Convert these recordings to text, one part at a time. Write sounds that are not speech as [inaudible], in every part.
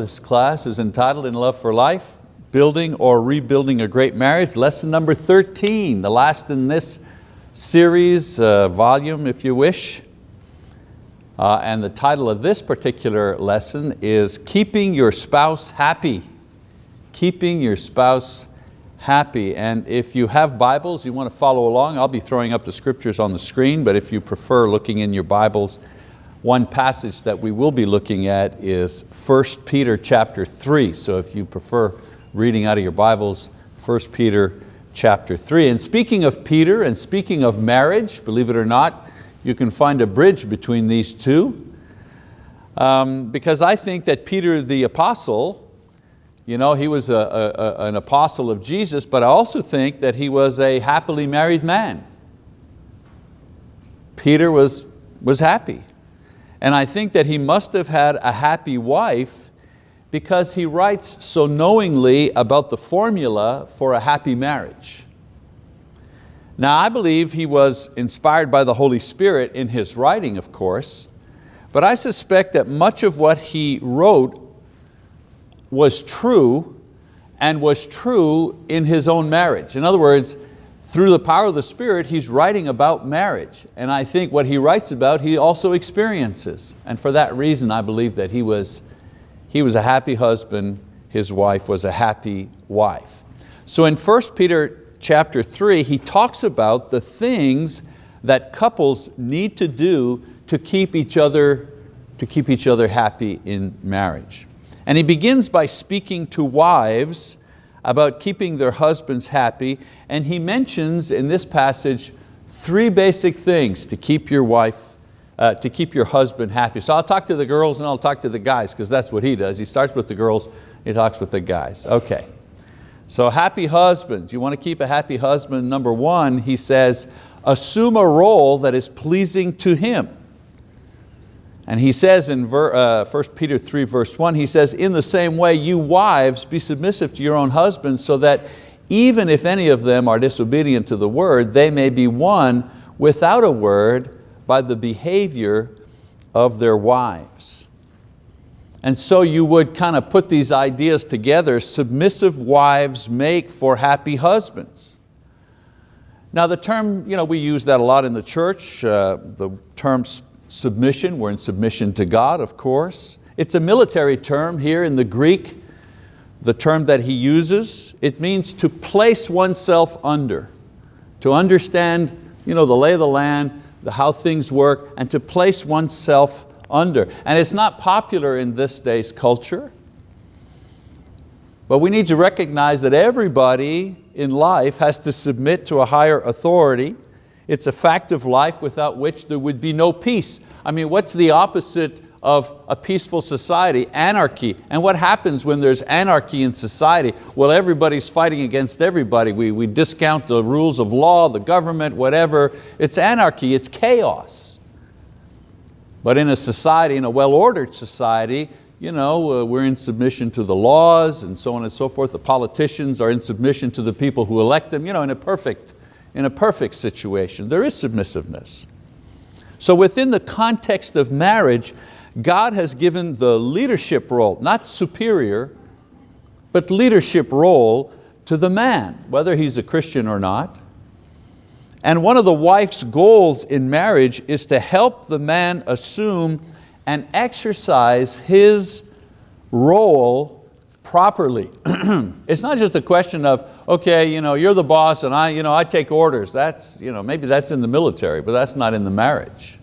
This class is entitled In Love for Life, Building or Rebuilding a Great Marriage, lesson number 13, the last in this series, uh, volume if you wish. Uh, and the title of this particular lesson is Keeping Your Spouse Happy. Keeping Your Spouse Happy. And if you have Bibles, you want to follow along, I'll be throwing up the scriptures on the screen, but if you prefer looking in your Bibles, one passage that we will be looking at is 1 Peter chapter 3. So if you prefer reading out of your Bibles, 1 Peter chapter 3. And speaking of Peter and speaking of marriage, believe it or not, you can find a bridge between these two. Um, because I think that Peter the apostle, you know, he was a, a, an apostle of Jesus, but I also think that he was a happily married man. Peter was, was happy. And I think that he must have had a happy wife because he writes so knowingly about the formula for a happy marriage. Now I believe he was inspired by the Holy Spirit in his writing, of course, but I suspect that much of what he wrote was true and was true in his own marriage. In other words, through the power of the Spirit, he's writing about marriage. And I think what he writes about, he also experiences. And for that reason, I believe that he was, he was a happy husband, his wife was a happy wife. So in 1 Peter chapter 3, he talks about the things that couples need to do to keep each other, to keep each other happy in marriage. And he begins by speaking to wives about keeping their husbands happy, and he mentions in this passage three basic things to keep your wife, uh, to keep your husband happy. So I'll talk to the girls and I'll talk to the guys because that's what he does. He starts with the girls, he talks with the guys. Okay, so happy husbands. You want to keep a happy husband? Number one, he says, assume a role that is pleasing to him. And he says in uh, 1 Peter 3 verse 1, he says, in the same way you wives be submissive to your own husbands so that even if any of them are disobedient to the word, they may be won without a word by the behavior of their wives. And so you would kind of put these ideas together, submissive wives make for happy husbands. Now the term, you know, we use that a lot in the church, uh, the term submission, we're in submission to God, of course. It's a military term here in the Greek, the term that he uses. It means to place oneself under, to understand you know, the lay of the land, the, how things work, and to place oneself under. And it's not popular in this day's culture, but we need to recognize that everybody in life has to submit to a higher authority it's a fact of life without which there would be no peace. I mean, what's the opposite of a peaceful society? Anarchy. And what happens when there's anarchy in society? Well, everybody's fighting against everybody. We, we discount the rules of law, the government, whatever. It's anarchy, it's chaos. But in a society, in a well-ordered society, you know, uh, we're in submission to the laws and so on and so forth. The politicians are in submission to the people who elect them, you know, in a perfect in a perfect situation. There is submissiveness. So within the context of marriage, God has given the leadership role, not superior, but leadership role to the man, whether he's a Christian or not. And one of the wife's goals in marriage is to help the man assume and exercise his role properly. [clears throat] it's not just a question of, okay, you know, you're the boss and I, you know, I take orders. That's, you know, maybe that's in the military, but that's not in the marriage.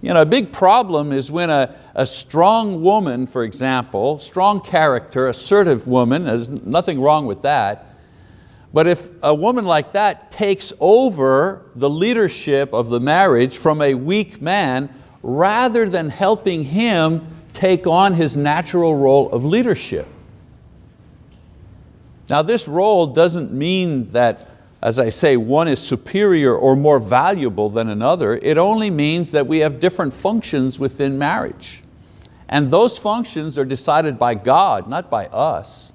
You know, a big problem is when a, a strong woman, for example, strong character, assertive woman, there's nothing wrong with that, but if a woman like that takes over the leadership of the marriage from a weak man, rather than helping him take on his natural role of leadership. Now this role doesn't mean that, as I say, one is superior or more valuable than another. It only means that we have different functions within marriage. And those functions are decided by God, not by us.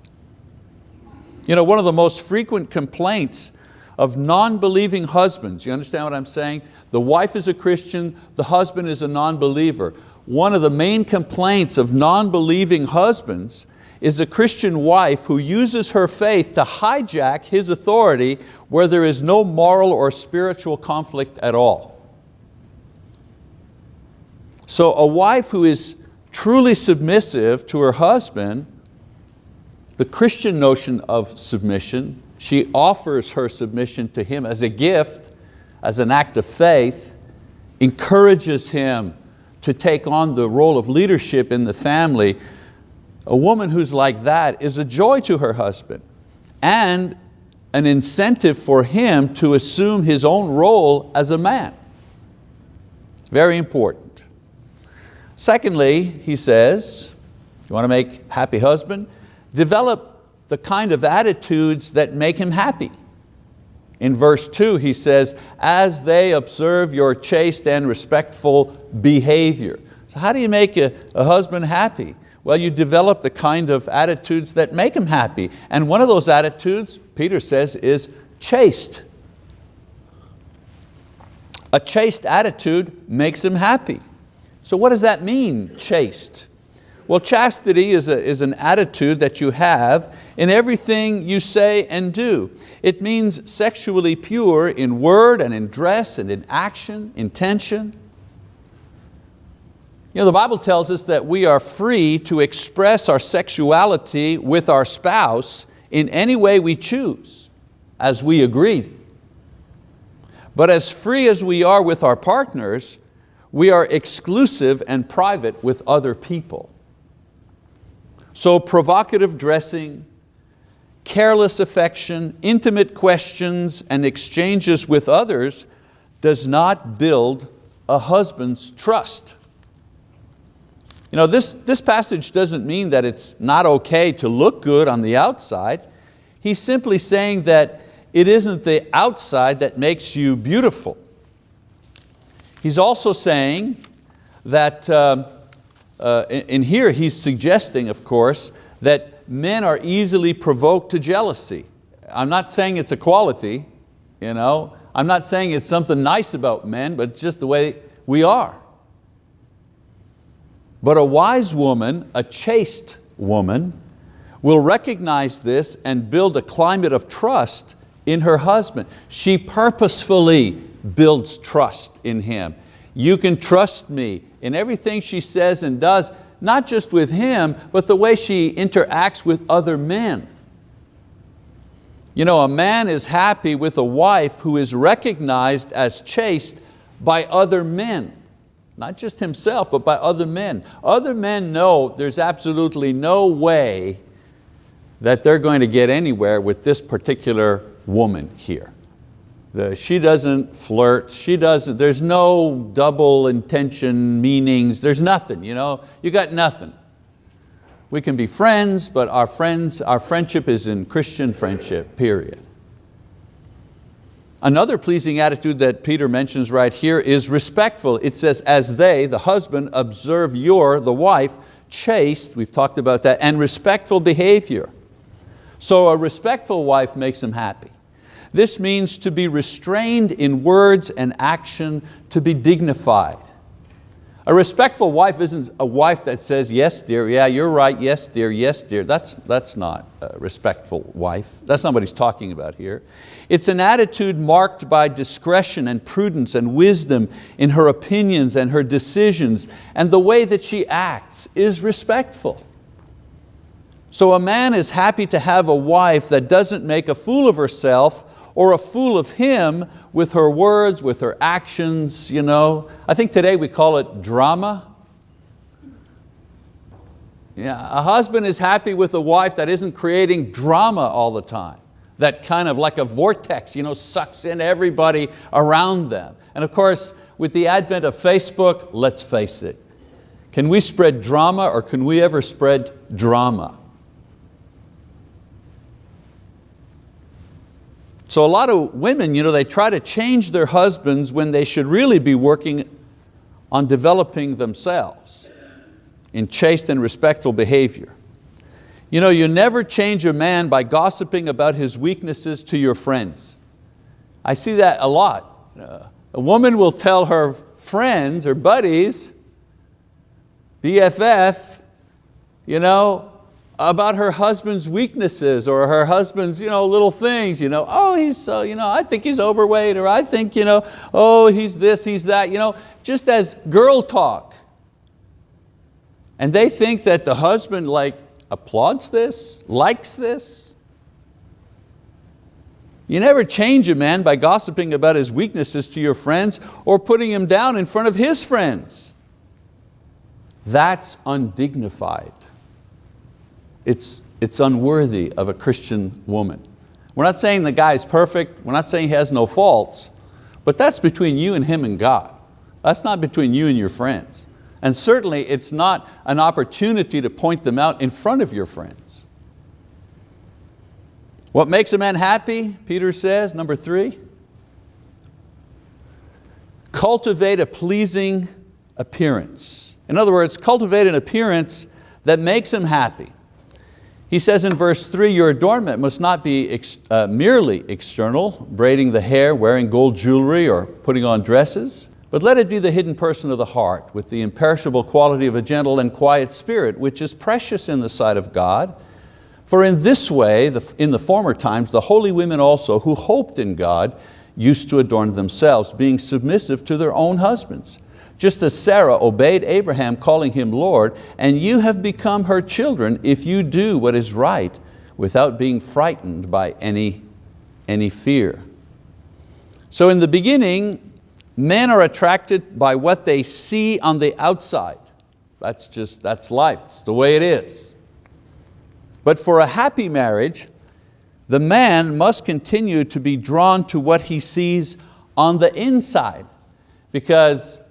You know, one of the most frequent complaints of non-believing husbands, you understand what I'm saying? The wife is a Christian, the husband is a non-believer. one of the main complaints of non-believing husbands is a Christian wife who uses her faith to hijack his authority where there is no moral or spiritual conflict at all. So a wife who is truly submissive to her husband, the Christian notion of submission, she offers her submission to him as a gift, as an act of faith, encourages him to take on the role of leadership in the family, a woman who's like that is a joy to her husband and an incentive for him to assume his own role as a man. Very important. Secondly, he says, you want to make happy husband? Develop the kind of attitudes that make him happy. In verse two, he says, as they observe your chaste and respectful behavior. So how do you make a, a husband happy? Well, you develop the kind of attitudes that make them happy. And one of those attitudes, Peter says, is chaste. A chaste attitude makes him happy. So what does that mean, chaste? Well, chastity is, a, is an attitude that you have in everything you say and do. It means sexually pure in word and in dress and in action, intention. You know, the Bible tells us that we are free to express our sexuality with our spouse in any way we choose, as we agreed. But as free as we are with our partners, we are exclusive and private with other people. So provocative dressing, careless affection, intimate questions and exchanges with others does not build a husband's trust. You know, this, this passage doesn't mean that it's not okay to look good on the outside. He's simply saying that it isn't the outside that makes you beautiful. He's also saying that, uh, uh, in here he's suggesting, of course, that men are easily provoked to jealousy. I'm not saying it's a quality, you know? I'm not saying it's something nice about men, but it's just the way we are. But a wise woman, a chaste woman, will recognize this and build a climate of trust in her husband. She purposefully builds trust in him. You can trust me in everything she says and does, not just with him, but the way she interacts with other men. You know, a man is happy with a wife who is recognized as chaste by other men not just himself, but by other men. Other men know there's absolutely no way that they're going to get anywhere with this particular woman here. The, she doesn't flirt, she doesn't, there's no double intention meanings, there's nothing, you know, you got nothing. We can be friends, but our friends, our friendship is in Christian friendship, period. Another pleasing attitude that Peter mentions right here is respectful. It says, as they, the husband, observe your, the wife, chaste, we've talked about that, and respectful behavior. So a respectful wife makes him happy. This means to be restrained in words and action, to be dignified. A respectful wife isn't a wife that says, yes dear, yeah, you're right, yes dear, yes dear. That's, that's not a respectful wife. That's not what he's talking about here. It's an attitude marked by discretion and prudence and wisdom in her opinions and her decisions, and the way that she acts is respectful. So a man is happy to have a wife that doesn't make a fool of herself or a fool of him with her words, with her actions. You know. I think today we call it drama. Yeah, a husband is happy with a wife that isn't creating drama all the time, that kind of like a vortex you know, sucks in everybody around them. And of course, with the advent of Facebook, let's face it, can we spread drama or can we ever spread drama? So a lot of women, you know, they try to change their husbands when they should really be working on developing themselves in chaste and respectful behavior. You know, you never change a man by gossiping about his weaknesses to your friends. I see that a lot. A woman will tell her friends or buddies BFF, you know, about her husband's weaknesses or her husband's you know, little things. You know, oh, he's so, you know, I think he's overweight or I think, you know, oh, he's this, he's that. You know, just as girl talk. And they think that the husband like applauds this, likes this. You never change a man by gossiping about his weaknesses to your friends or putting him down in front of his friends. That's undignified. It's, it's unworthy of a Christian woman. We're not saying the guy's perfect, we're not saying he has no faults, but that's between you and him and God. That's not between you and your friends. And certainly it's not an opportunity to point them out in front of your friends. What makes a man happy, Peter says, number three, cultivate a pleasing appearance. In other words, cultivate an appearance that makes him happy. He says in verse three, your adornment must not be ex uh, merely external, braiding the hair, wearing gold jewelry, or putting on dresses, but let it be the hidden person of the heart, with the imperishable quality of a gentle and quiet spirit, which is precious in the sight of God. For in this way, in the former times, the holy women also who hoped in God used to adorn themselves, being submissive to their own husbands just as Sarah obeyed Abraham calling him Lord, and you have become her children if you do what is right without being frightened by any, any fear. So in the beginning, men are attracted by what they see on the outside. That's just, that's life, it's the way it is. But for a happy marriage, the man must continue to be drawn to what he sees on the inside because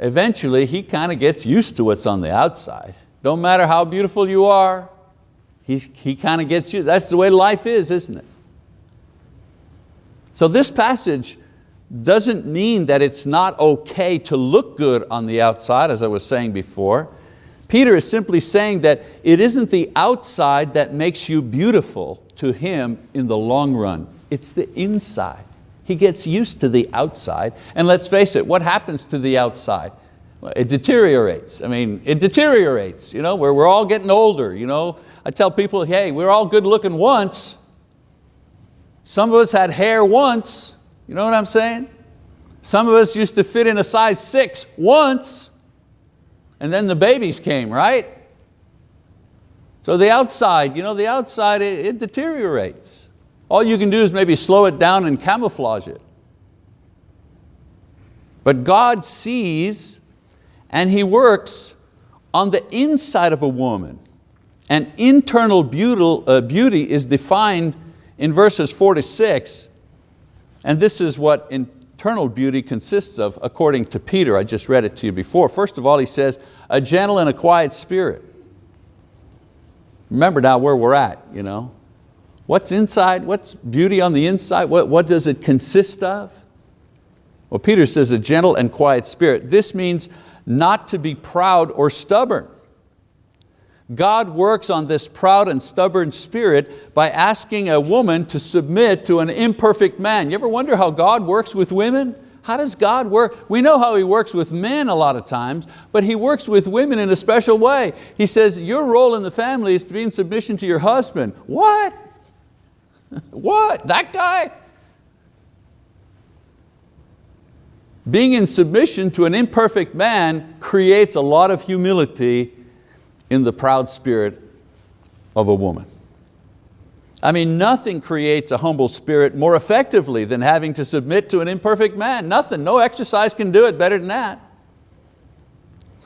eventually he kind of gets used to what's on the outside. Don't matter how beautiful you are, he, he kind of gets you, that's the way life is, isn't it? So this passage doesn't mean that it's not okay to look good on the outside, as I was saying before. Peter is simply saying that it isn't the outside that makes you beautiful to him in the long run, it's the inside. He gets used to the outside. And let's face it, what happens to the outside? It deteriorates. I mean, it deteriorates. You know, we're, we're all getting older. You know? I tell people, hey, we're all good looking once. Some of us had hair once. You know what I'm saying? Some of us used to fit in a size six once, and then the babies came, right? So the outside, you know, the outside, it, it deteriorates. All you can do is maybe slow it down and camouflage it. But God sees and He works on the inside of a woman. And internal beauty, uh, is defined in verses four to six. And this is what internal beauty consists of according to Peter. I just read it to you before. First of all, he says, a gentle and a quiet spirit. Remember now where we're at. You know? What's inside? What's beauty on the inside? What, what does it consist of? Well, Peter says a gentle and quiet spirit. This means not to be proud or stubborn. God works on this proud and stubborn spirit by asking a woman to submit to an imperfect man. You ever wonder how God works with women? How does God work? We know how He works with men a lot of times, but He works with women in a special way. He says, your role in the family is to be in submission to your husband. What? [laughs] what, that guy? Being in submission to an imperfect man creates a lot of humility in the proud spirit of a woman. I mean, nothing creates a humble spirit more effectively than having to submit to an imperfect man. Nothing, no exercise can do it better than that.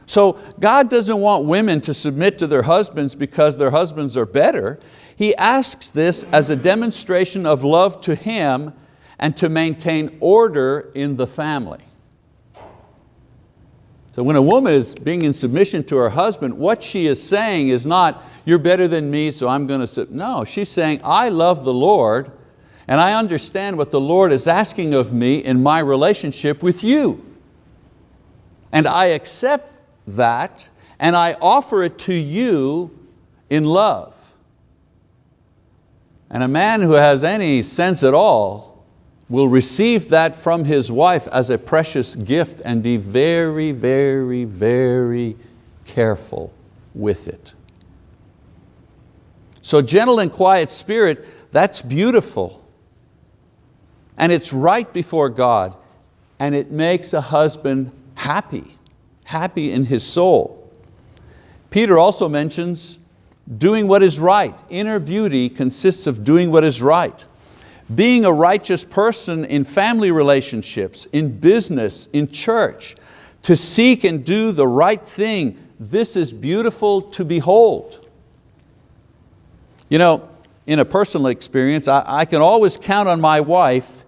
So God doesn't want women to submit to their husbands because their husbands are better. He asks this as a demonstration of love to him and to maintain order in the family. So when a woman is being in submission to her husband, what she is saying is not, you're better than me, so I'm going to, submit. no, she's saying, I love the Lord and I understand what the Lord is asking of me in my relationship with you. And I accept that and I offer it to you in love. And a man who has any sense at all will receive that from his wife as a precious gift and be very, very, very careful with it. So gentle and quiet spirit, that's beautiful. And it's right before God. And it makes a husband happy, happy in his soul. Peter also mentions doing what is right. Inner beauty consists of doing what is right. Being a righteous person in family relationships, in business, in church, to seek and do the right thing, this is beautiful to behold. You know, in a personal experience, I, I can always count on my wife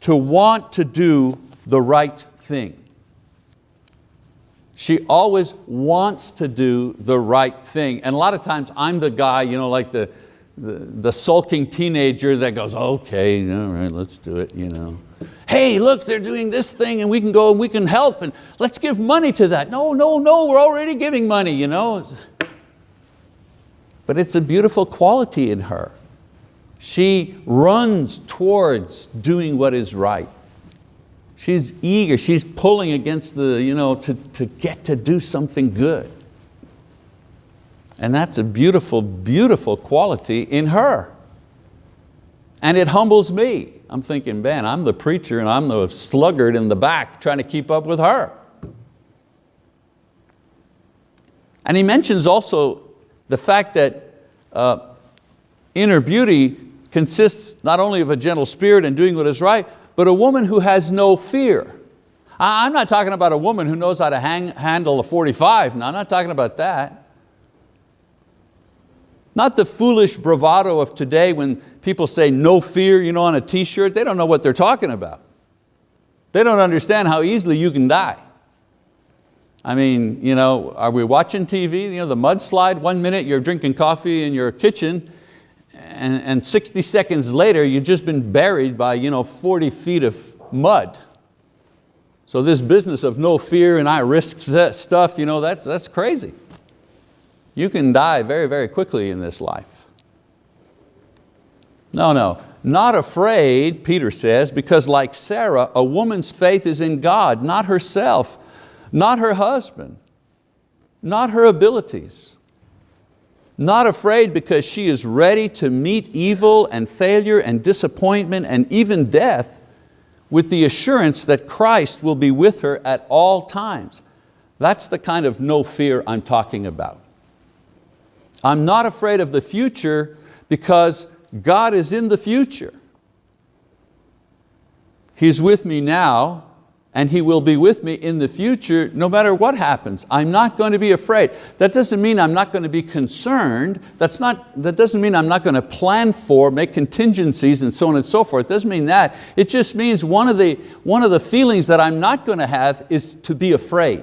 to want to do the right thing. She always wants to do the right thing. And a lot of times I'm the guy, you know, like the, the, the sulking teenager that goes, okay, all right, let's do it. You know. Hey, look, they're doing this thing and we can go and we can help and let's give money to that. No, no, no, we're already giving money. You know. But it's a beautiful quality in her. She runs towards doing what is right. She's eager, she's pulling against the, you know, to, to get to do something good. And that's a beautiful, beautiful quality in her. And it humbles me. I'm thinking, man, I'm the preacher and I'm the sluggard in the back trying to keep up with her. And he mentions also the fact that uh, inner beauty consists not only of a gentle spirit and doing what is right, but a woman who has no fear. I'm not talking about a woman who knows how to hang, handle a 45. No, I'm not talking about that. Not the foolish bravado of today when people say no fear you know, on a t-shirt. They don't know what they're talking about. They don't understand how easily you can die. I mean, you know, are we watching TV? You know, the mudslide, one minute you're drinking coffee in your kitchen and, and 60 seconds later you've just been buried by you know, 40 feet of mud. So this business of no fear and I risk that stuff, you know, that's, that's crazy. You can die very, very quickly in this life. No, no, not afraid, Peter says, because like Sarah, a woman's faith is in God, not herself, not her husband, not her abilities. Not afraid because she is ready to meet evil and failure and disappointment and even death with the assurance that Christ will be with her at all times. That's the kind of no fear I'm talking about. I'm not afraid of the future because God is in the future. He's with me now and He will be with me in the future no matter what happens. I'm not going to be afraid. That doesn't mean I'm not going to be concerned. That's not, that doesn't mean I'm not going to plan for, make contingencies and so on and so forth. It doesn't mean that. It just means one of the, one of the feelings that I'm not going to have is to be afraid.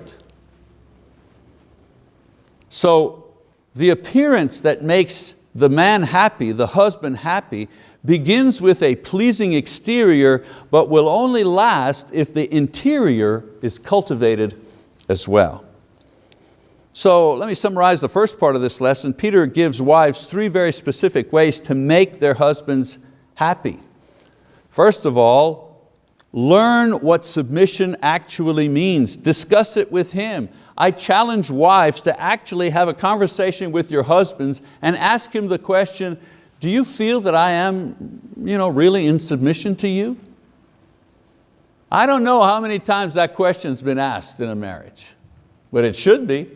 So the appearance that makes the man happy, the husband happy, begins with a pleasing exterior, but will only last if the interior is cultivated as well. So let me summarize the first part of this lesson. Peter gives wives three very specific ways to make their husbands happy. First of all, learn what submission actually means. Discuss it with him. I challenge wives to actually have a conversation with your husbands and ask him the question, do you feel that I am you know, really in submission to you? I don't know how many times that question's been asked in a marriage, but it should be.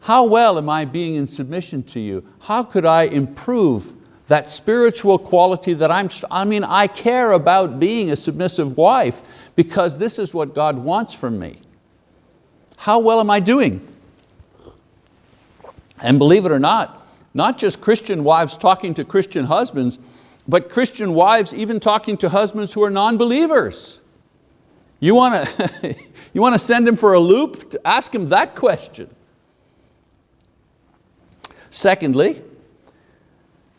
How well am I being in submission to you? How could I improve that spiritual quality that I'm, I mean, I care about being a submissive wife because this is what God wants from me. How well am I doing? And believe it or not, not just Christian wives talking to Christian husbands, but Christian wives even talking to husbands who are non-believers. You want to [laughs] you want to send him for a loop? Ask him that question. Secondly,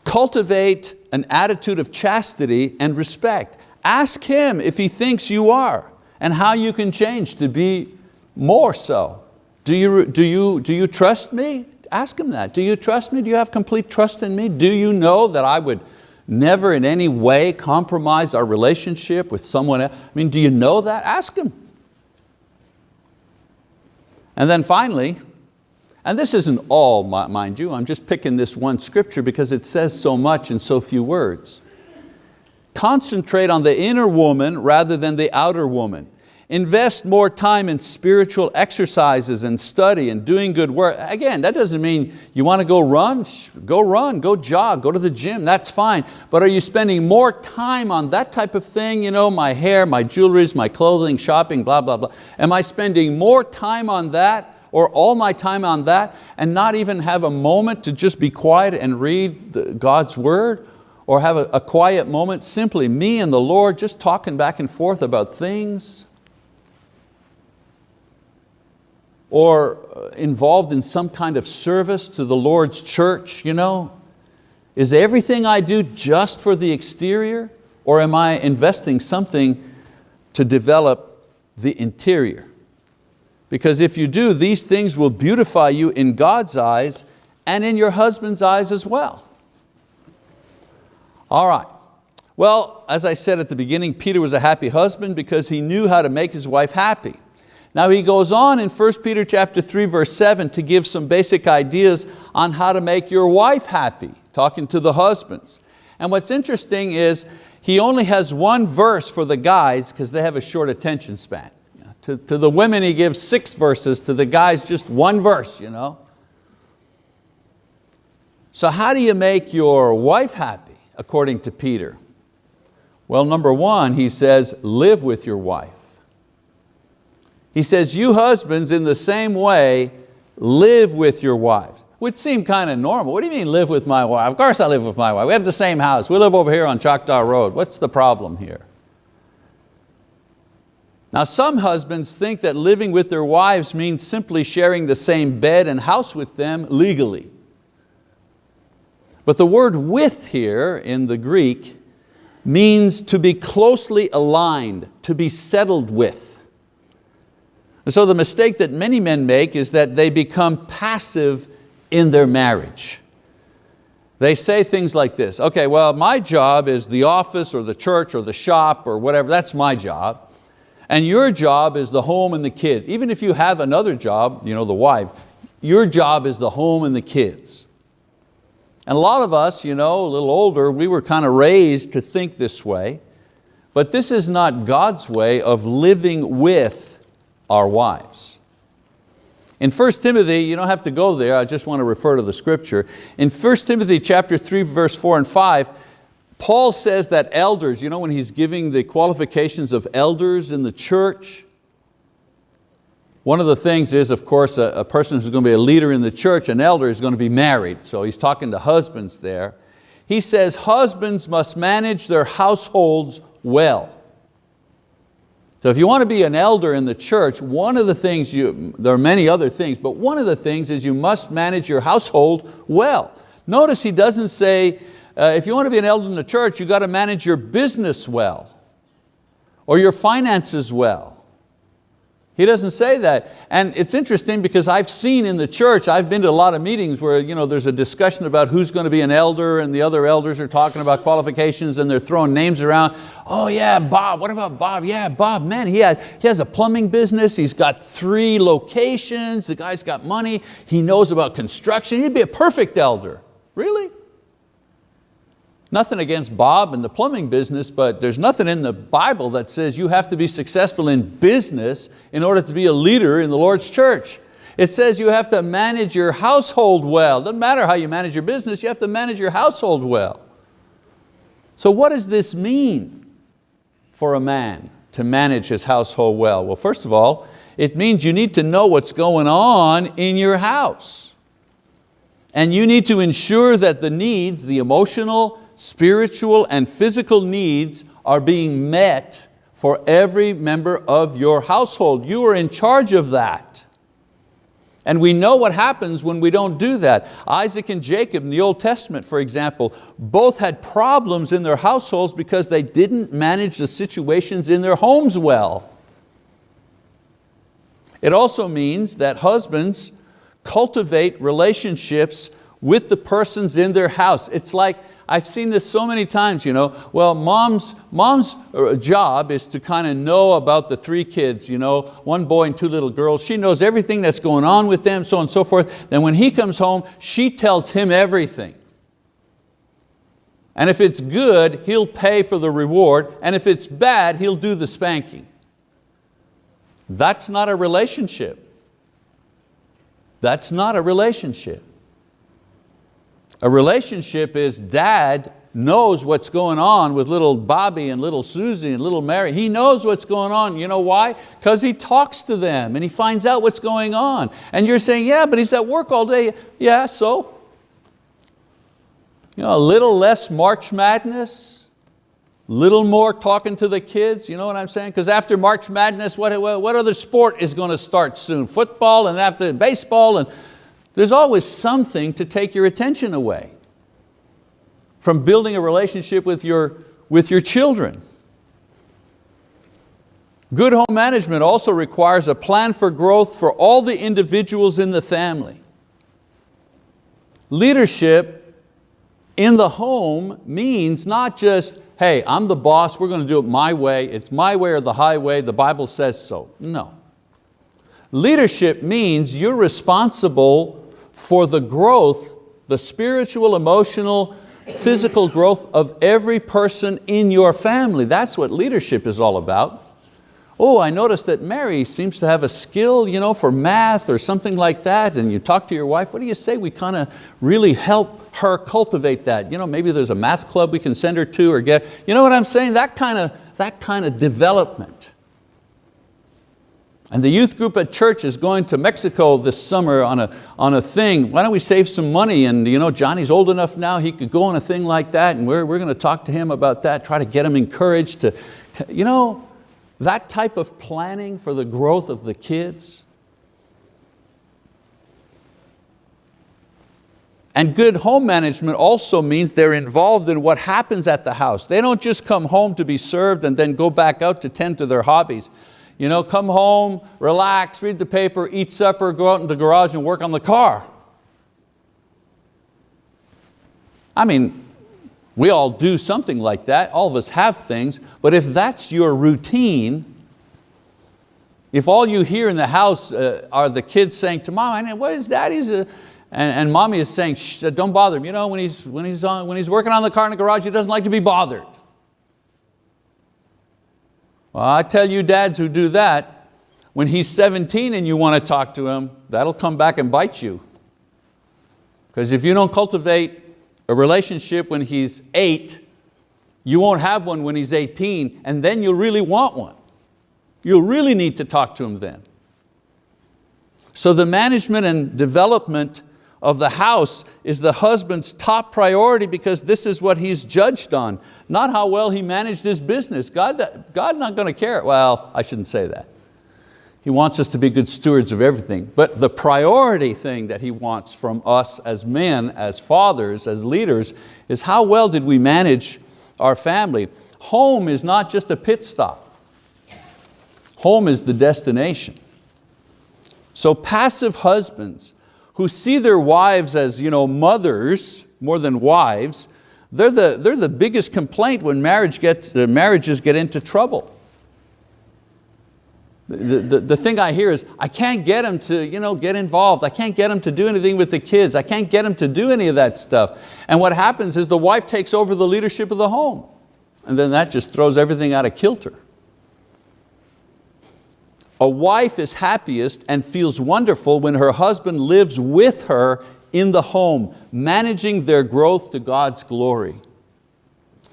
cultivate an attitude of chastity and respect. Ask him if he thinks you are and how you can change to be more so. Do you, do, you, do you trust me? Ask him that. Do you trust me? Do you have complete trust in me? Do you know that I would never in any way compromise our relationship with someone else? I mean, do you know that? Ask him. And then finally, and this isn't all, mind you, I'm just picking this one scripture because it says so much in so few words. Concentrate on the inner woman rather than the outer woman. Invest more time in spiritual exercises and study and doing good work. Again, that doesn't mean you want to go run, go run, go jog, go to the gym, that's fine. But are you spending more time on that type of thing? You know, my hair, my jewelries, my clothing, shopping, blah, blah, blah. Am I spending more time on that or all my time on that and not even have a moment to just be quiet and read God's word or have a, a quiet moment, simply me and the Lord just talking back and forth about things or uh, involved in some kind of service to the Lord's church, you know? Is everything I do just for the exterior or am I investing something to develop the interior? Because if you do, these things will beautify you in God's eyes and in your husband's eyes as well. All right, well, as I said at the beginning, Peter was a happy husband because he knew how to make his wife happy. Now he goes on in 1 Peter chapter 3 verse 7 to give some basic ideas on how to make your wife happy, talking to the husbands. And what's interesting is he only has one verse for the guys because they have a short attention span. To, to the women he gives six verses, to the guys just one verse. You know? So how do you make your wife happy, according to Peter? Well, number one, he says, live with your wife. He says, you husbands in the same way, live with your wives. Would seem kind of normal. What do you mean live with my wife? Of course I live with my wife. We have the same house. We live over here on Choctaw Road. What's the problem here? Now some husbands think that living with their wives means simply sharing the same bed and house with them legally. But the word with here in the Greek means to be closely aligned, to be settled with. And so the mistake that many men make is that they become passive in their marriage. They say things like this, okay, well, my job is the office or the church or the shop or whatever, that's my job. And your job is the home and the kids. Even if you have another job, you know, the wife, your job is the home and the kids. And a lot of us, you know, a little older, we were kind of raised to think this way, but this is not God's way of living with our wives. In 1 Timothy, you don't have to go there, I just want to refer to the scripture. In 1 Timothy chapter 3, verse 4 and 5, Paul says that elders, you know when he's giving the qualifications of elders in the church, one of the things is, of course, a, a, person who's going to be a leader in the church, an elder is going to be married. So he's talking to husbands there. He says husbands must manage their households well. So if you want to be an elder in the church, one of the things, you, there are many other things, but one of the things is you must manage your household well. Notice he doesn't say, uh, if you want to be an elder in the church, you got to manage your business well or your finances well. He doesn't say that. And it's interesting because I've seen in the church, I've been to a lot of meetings where you know, there's a discussion about who's going to be an elder and the other elders are talking about qualifications and they're throwing names around. Oh yeah, Bob, what about Bob? Yeah, Bob, man, he, had, he has a plumbing business. He's got three locations. The guy's got money. He knows about construction. He'd be a perfect elder. Really? Nothing against Bob and the plumbing business, but there's nothing in the Bible that says you have to be successful in business in order to be a leader in the Lord's church. It says you have to manage your household well. Doesn't matter how you manage your business, you have to manage your household well. So what does this mean for a man to manage his household well? Well, first of all, it means you need to know what's going on in your house. And you need to ensure that the needs, the emotional, spiritual and physical needs are being met for every member of your household. You are in charge of that. And we know what happens when we don't do that. Isaac and Jacob in the Old Testament, for example, both had problems in their households because they didn't manage the situations in their homes well. It also means that husbands cultivate relationships with the persons in their house. It's like, I've seen this so many times, you know, well, mom's, mom's uh, job is to kind of know about the three kids, you know, one boy and two little girls. She knows everything that's going on with them, so on and so forth. Then when he comes home, she tells him everything. And if it's good, he'll pay for the reward, and if it's bad, he'll do the spanking. That's not a relationship. That's not a relationship. A relationship is dad knows what's going on with little Bobby and little Susie and little Mary. He knows what's going on. You know why? Because he talks to them and he finds out what's going on. And you're saying, yeah, but he's at work all day. Yeah, so? You know, a little less March Madness, little more talking to the kids, you know what I'm saying? Because after March Madness, what, what other sport is going to start soon? Football and after baseball, and there's always something to take your attention away from building a relationship with your, with your children. Good home management also requires a plan for growth for all the individuals in the family. Leadership in the home means not just, hey, I'm the boss, we're going to do it my way, it's my way or the highway, the Bible says so. No. Leadership means you're responsible for the growth, the spiritual, emotional, physical growth of every person in your family. That's what leadership is all about. Oh, I noticed that Mary seems to have a skill you know, for math or something like that, and you talk to your wife, what do you say we kind of really help her cultivate that? You know, maybe there's a math club we can send her to or get, you know what I'm saying? That kind of, that kind of development. And the youth group at church is going to Mexico this summer on a, on a thing. Why don't we save some money? And you know, Johnny's old enough now, he could go on a thing like that and we're, we're going to talk to him about that, try to get him encouraged to, you know, that type of planning for the growth of the kids. And good home management also means they're involved in what happens at the house. They don't just come home to be served and then go back out to tend to their hobbies. You know, come home, relax, read the paper, eat supper, go out in the garage and work on the car. I mean, we all do something like that, all of us have things, but if that's your routine, if all you hear in the house uh, are the kids saying to mom, what is daddy's, uh, and, and mommy is saying, don't bother him. You know, when he's, when, he's on, when he's working on the car in the garage, he doesn't like to be bothered. Well, I tell you dads who do that, when he's 17 and you want to talk to him, that'll come back and bite you. Because if you don't cultivate a relationship when he's eight, you won't have one when he's 18, and then you'll really want one. You'll really need to talk to him then. So the management and development of the house is the husband's top priority because this is what he's judged on, not how well he managed his business. God, God not going to care. Well, I shouldn't say that. He wants us to be good stewards of everything. But the priority thing that He wants from us as men, as fathers, as leaders, is how well did we manage our family. Home is not just a pit stop. Home is the destination. So passive husbands who see their wives as you know, mothers more than wives, they're the, they're the biggest complaint when marriage gets, uh, marriages get into trouble. The, the, the thing I hear is, I can't get him to you know, get involved. I can't get him to do anything with the kids. I can't get him to do any of that stuff. And what happens is the wife takes over the leadership of the home. And then that just throws everything out of kilter. A wife is happiest and feels wonderful when her husband lives with her in the home, managing their growth to God's glory.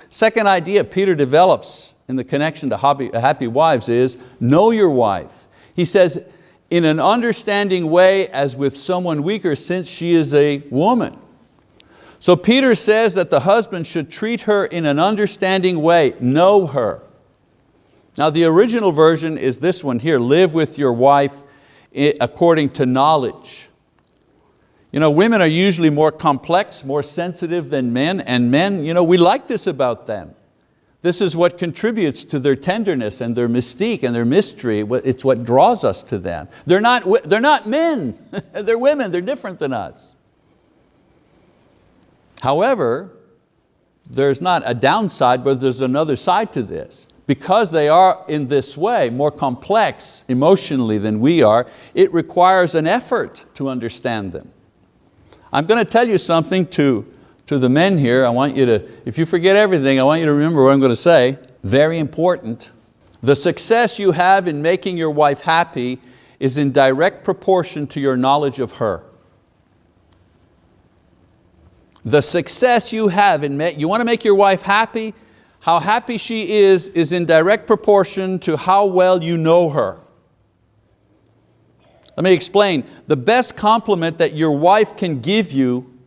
Second idea Peter develops in the connection to happy, wives is, know your wife. He says, in an understanding way as with someone weaker since she is a woman. So Peter says that the husband should treat her in an understanding way, know her. Now the original version is this one here, live with your wife according to knowledge. You know, women are usually more complex, more sensitive than men, and men, you know, we like this about them. This is what contributes to their tenderness and their mystique and their mystery. It's what draws us to them. They're not, they're not men, [laughs] they're women, they're different than us. However, there's not a downside, but there's another side to this. Because they are in this way, more complex emotionally than we are, it requires an effort to understand them. I'm going to tell you something to, to the men here. I want you to, if you forget everything, I want you to remember what I'm going to say. Very important. The success you have in making your wife happy is in direct proportion to your knowledge of her. The success you have in, you want to make your wife happy, how happy she is is in direct proportion to how well you know her. Let me explain. The best compliment that your wife can give you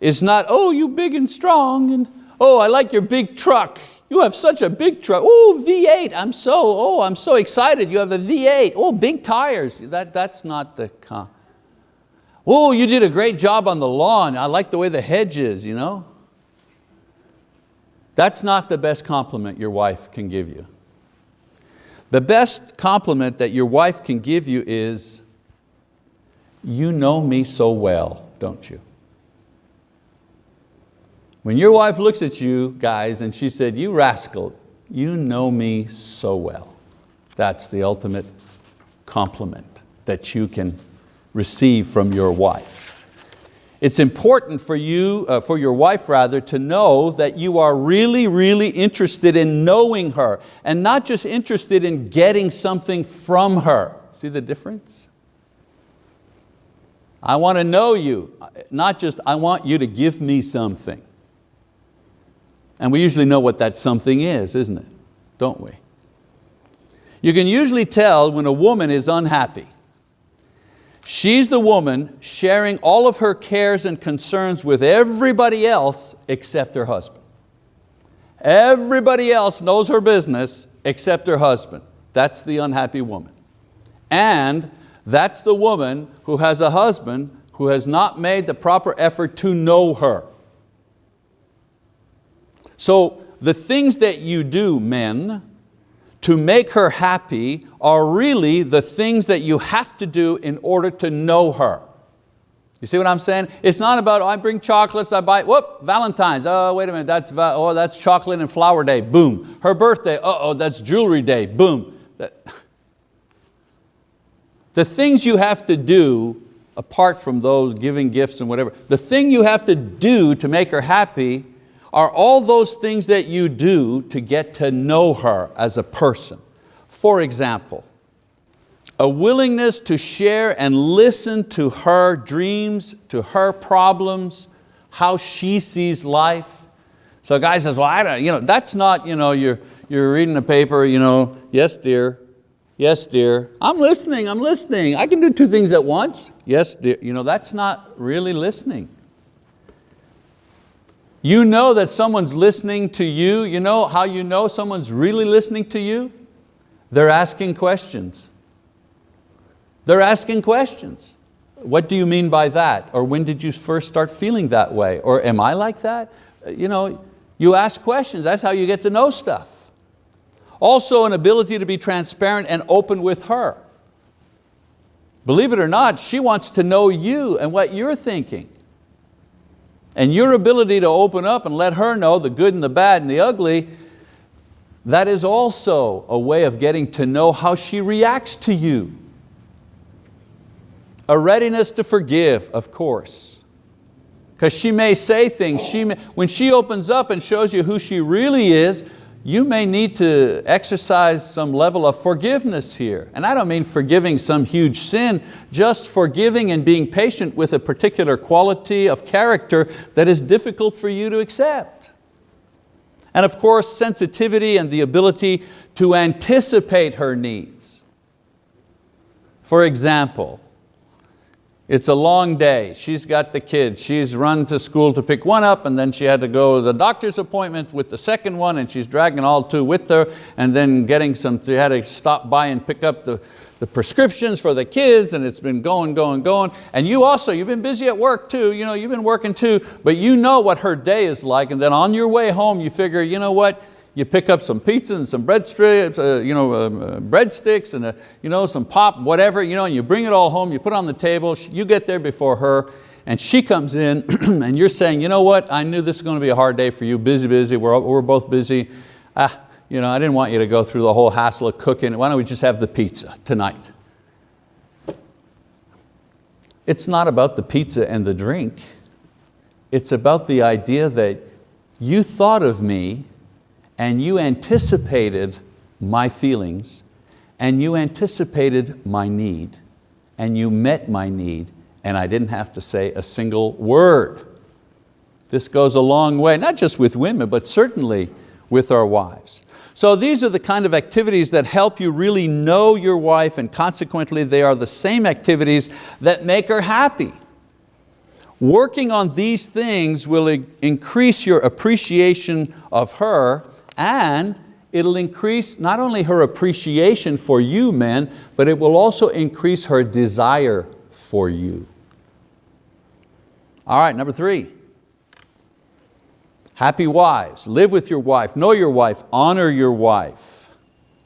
is not, oh, you big and strong, and oh, I like your big truck. You have such a big truck. Oh, V8, I'm so, oh, I'm so excited. You have a V8. Oh, big tires. That, that's not the, oh, you did a great job on the lawn. I like the way the hedge is, you know. That's not the best compliment your wife can give you. The best compliment that your wife can give you is, you know me so well, don't you? When your wife looks at you, guys, and she said, you rascal, you know me so well. That's the ultimate compliment that you can receive from your wife. It's important for you, uh, for your wife rather, to know that you are really, really interested in knowing her and not just interested in getting something from her. See the difference? I want to know you, not just I want you to give me something. And we usually know what that something is, isn't it? Don't we? You can usually tell when a woman is unhappy She's the woman sharing all of her cares and concerns with everybody else except her husband. Everybody else knows her business except her husband. That's the unhappy woman. And that's the woman who has a husband who has not made the proper effort to know her. So the things that you do, men, to make her happy are really the things that you have to do in order to know her. You see what I'm saying? It's not about, oh, I bring chocolates, I buy, whoop, Valentine's, oh, wait a minute, that's, oh, that's chocolate and flower day, boom. Her birthday, uh oh, that's jewelry day, boom. [laughs] The things you have to do, apart from those giving gifts and whatever, the thing you have to do to make her happy are all those things that you do to get to know her as a person. For example, a willingness to share and listen to her dreams, to her problems, how she sees life. So a guy says, well, I don't, you know, that's not, you know, you're, you're reading a paper, you know, yes dear, yes dear, I'm listening, I'm listening. I can do two things at once. Yes dear, you know, that's not really listening. You know that someone's listening to you. You know how you know someone's really listening to you? They're asking questions. They're asking questions. What do you mean by that? Or when did you first start feeling that way? Or am I like that? You know, you ask questions, that's how you get to know stuff. Also an ability to be transparent and open with her. Believe it or not, she wants to know you and what you're thinking. And your ability to open up and let her know the good and the bad and the ugly, that is also a way of getting to know how she reacts to you. A readiness to forgive, of course. Because she may say things, she may, when she opens up and shows you who she really is, you may need to exercise some level of forgiveness here. And I don't mean forgiving some huge sin, just forgiving and being patient with a particular quality of character that is difficult for you to accept. And of course, sensitivity and the ability to anticipate her needs. For example, it's a long day. She's got the kids. She's run to school to pick one up and then she had to go to the doctor's appointment with the second one and she's dragging all two with her and then getting some, she had to stop by and pick up the, the prescriptions for the kids and it's been going, going, going. And you also, you've been busy at work too, you know, you've been working too, but you know what her day is like and then on your way home you figure, you know what, you pick up some pizza and some bread strips, uh, you know, uh, uh, breadsticks and uh, you know, some pop, whatever, you know, and you bring it all home, you put it on the table, you get there before her, and she comes in [clears throat] and you're saying, you know what, I knew this was going to be a hard day for you, busy, busy, we're, we're both busy. Ah, you know, I didn't want you to go through the whole hassle of cooking. Why don't we just have the pizza tonight? It's not about the pizza and the drink. It's about the idea that you thought of me and you anticipated my feelings and you anticipated my need and you met my need and I didn't have to say a single word. This goes a long way, not just with women, but certainly with our wives. So these are the kind of activities that help you really know your wife and consequently they are the same activities that make her happy. Working on these things will increase your appreciation of her and it'll increase not only her appreciation for you men, but it will also increase her desire for you. All right, number three. Happy wives, live with your wife, know your wife, honor your wife.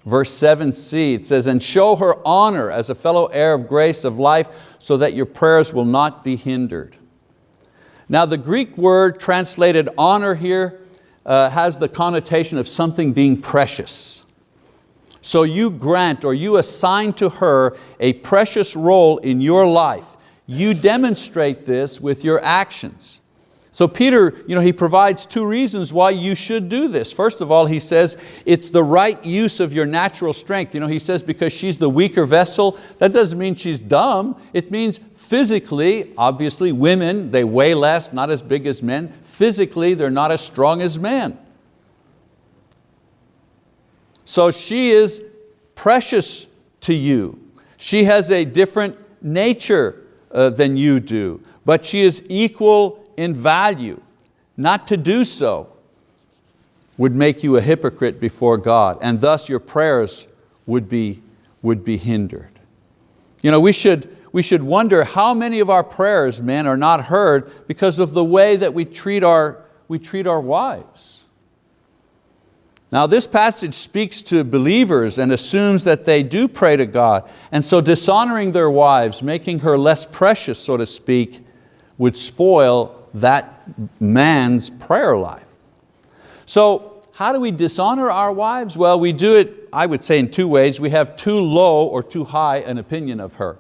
Verse 7c, it says, and show her honor as a fellow heir of grace of life so that your prayers will not be hindered. Now the Greek word translated honor here uh, has the connotation of something being precious. So you grant or you assign to her a precious role in your life. You demonstrate this with your actions. So Peter, you know, he provides two reasons why you should do this. First of all, he says it's the right use of your natural strength. You know, he says because she's the weaker vessel, that doesn't mean she's dumb. It means physically, obviously women, they weigh less, not as big as men. Physically, they're not as strong as men. So she is precious to you. She has a different nature uh, than you do, but she is equal in value. Not to do so would make you a hypocrite before God and thus your prayers would be, would be hindered. You know, we should, we should wonder how many of our prayers, men, are not heard because of the way that we treat our, we treat our wives. Now this passage speaks to believers and assumes that they do pray to God. And so dishonoring their wives, making her less precious, so to speak, would spoil that man's prayer life. So how do we dishonor our wives? Well, we do it, I would say in two ways. We have too low or too high an opinion of her.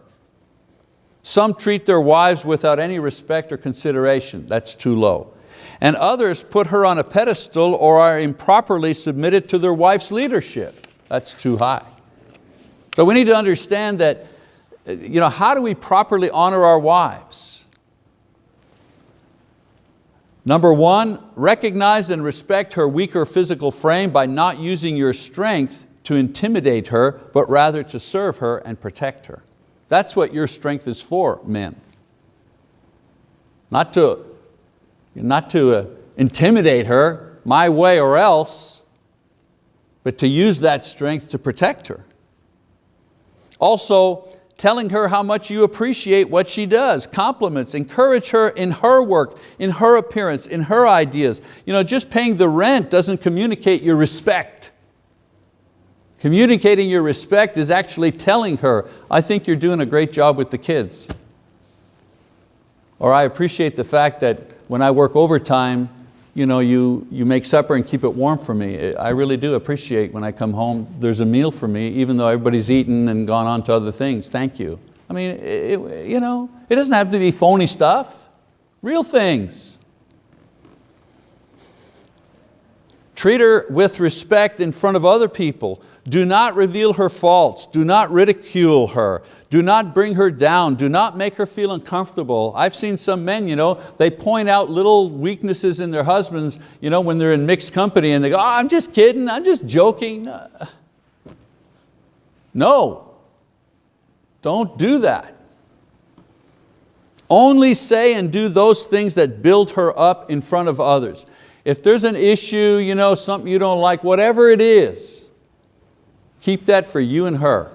Some treat their wives without any respect or consideration. That's too low. And others put her on a pedestal or are improperly submitted to their wife's leadership. That's too high. So we need to understand that, uh, you know, how do we properly honor our wives? Number one, recognize and respect her weaker physical frame by not using your strength to intimidate her, but rather to serve her and protect her. That's what your strength is for, men. Not to, not to uh, intimidate her my way or else, but to use that strength to protect her. Also, telling her how much you appreciate what she does, compliments, encourage her in her work, in her appearance, in her ideas. You know, just paying the rent doesn't communicate your respect. Communicating your respect is actually telling her, I think you're doing a great job with the kids. Or I appreciate the fact that when I work overtime, you, know, you, you make supper and keep it warm for me. I really do appreciate when I come home, there's a meal for me, even though everybody's eaten and gone on to other things. Thank you. I mean, it, you know, it doesn't have to be phony stuff, real things. Treat her with respect in front of other people. Do not reveal her faults. Do not ridicule her. Do not bring her down. Do not make her feel uncomfortable. I've seen some men, you know, they point out little weaknesses in their husbands you know, when they're in mixed company and they go, oh, I'm just kidding, I'm just joking. Uh, no, don't do that. Only say and do those things that build her up in front of others. If there's an issue, you know, something you don't like, whatever it is, keep that for you and her.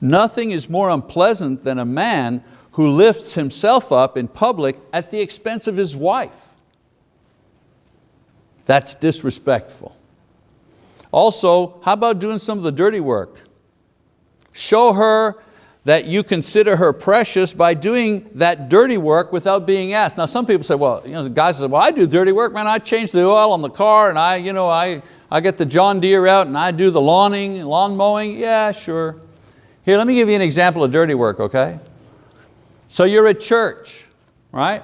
Nothing is more unpleasant than a man who lifts himself up in public at the expense of his wife. That's disrespectful. Also, how about doing some of the dirty work? Show her that you consider her precious by doing that dirty work without being asked. Now some people say, well, you know, the guys say, well, I do dirty work, man. I change the oil on the car and I, you know, I, I get the John Deere out and I do the lawning, lawn mowing. Yeah, sure. Here, let me give you an example of dirty work, okay? So you're at church, right?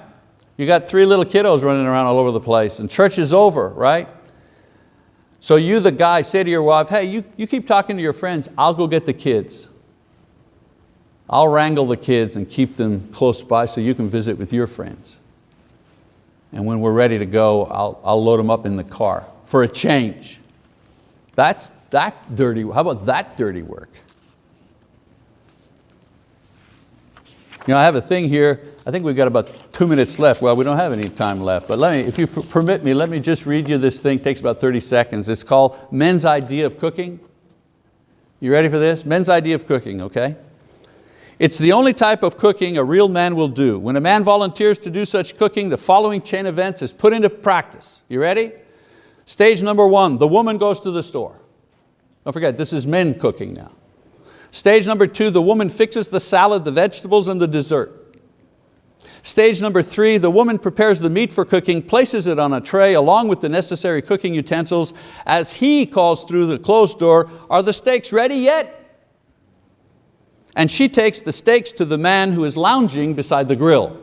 You got three little kiddos running around all over the place and church is over, right? So you, the guy, say to your wife, hey, you, you keep talking to your friends, I'll go get the kids. I'll wrangle the kids and keep them close by so you can visit with your friends. And when we're ready to go, I'll, I'll load them up in the car for a change. That's, that dirty, how about that dirty work? You know, I have a thing here, I think we've got about two minutes left. Well, we don't have any time left, but let me, if you permit me, let me just read you this thing, it takes about 30 seconds. It's called Men's Idea of Cooking. You ready for this? Men's Idea of Cooking, okay? It's the only type of cooking a real man will do. When a man volunteers to do such cooking, the following chain events is put into practice. You ready? Stage number one, the woman goes to the store. Don't forget, this is men cooking now. Stage number two, the woman fixes the salad, the vegetables, and the dessert. Stage number three, the woman prepares the meat for cooking, places it on a tray along with the necessary cooking utensils. As he calls through the closed door, are the steaks ready yet? and she takes the steaks to the man who is lounging beside the grill.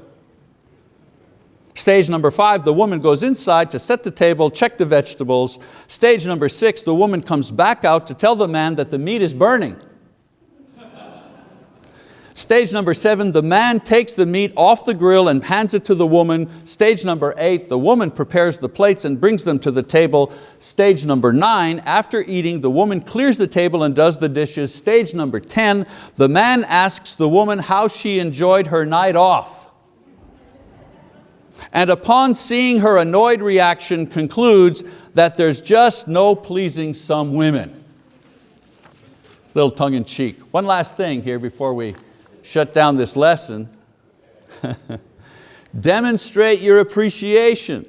Stage number five, the woman goes inside to set the table, check the vegetables. Stage number six, the woman comes back out to tell the man that the meat is burning. Stage number seven, the man takes the meat off the grill and hands it to the woman. Stage number eight, the woman prepares the plates and brings them to the table. Stage number nine, after eating, the woman clears the table and does the dishes. Stage number 10, the man asks the woman how she enjoyed her night off. And upon seeing her annoyed reaction, concludes that there's just no pleasing some women. Little tongue in cheek. One last thing here before we shut down this lesson. [laughs] Demonstrate your appreciation.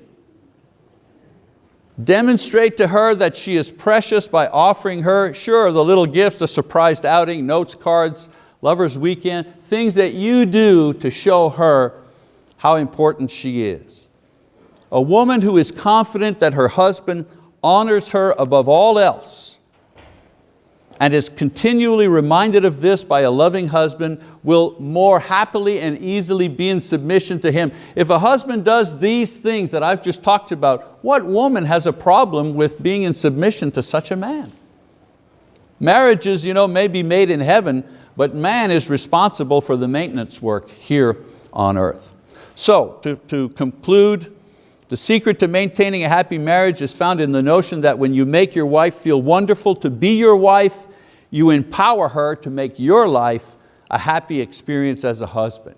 Demonstrate to her that she is precious by offering her, sure, the little gifts, a surprised outing, notes, cards, lover's weekend, things that you do to show her how important she is. A woman who is confident that her husband honors her above all else and is continually reminded of this by a loving husband will more happily and easily be in submission to him. If a husband does these things that I've just talked about, what woman has a problem with being in submission to such a man? Marriages you know, may be made in heaven, but man is responsible for the maintenance work here on earth. So to, to conclude, the secret to maintaining a happy marriage is found in the notion that when you make your wife feel wonderful to be your wife, you empower her to make your life a happy experience as a husband.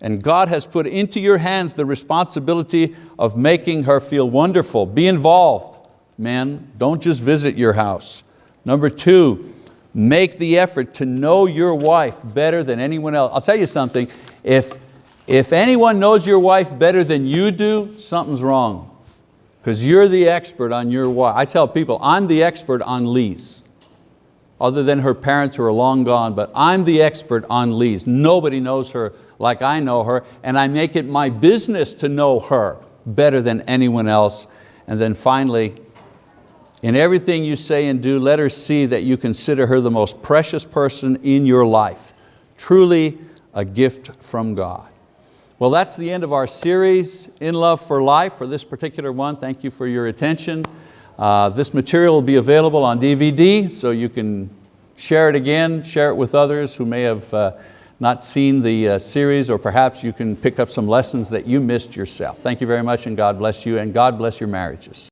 And God has put into your hands the responsibility of making her feel wonderful. Be involved. Men, don't just visit your house. Number two, make the effort to know your wife better than anyone else. I'll tell you something, if if anyone knows your wife better than you do, something's wrong. Because you're the expert on your wife. I tell people, I'm the expert on Lise. Other than her parents who are long gone, but I'm the expert on Lise. Nobody knows her like I know her, and I make it my business to know her better than anyone else. And then finally, in everything you say and do, let her see that you consider her the most precious person in your life. Truly a gift from God. Well, that's the end of our series, In Love for Life, for this particular one. Thank you for your attention. Uh, this material will be available on DVD, so you can share it again, share it with others who may have uh, not seen the uh, series, or perhaps you can pick up some lessons that you missed yourself. Thank you very much, and God bless you, and God bless your marriages.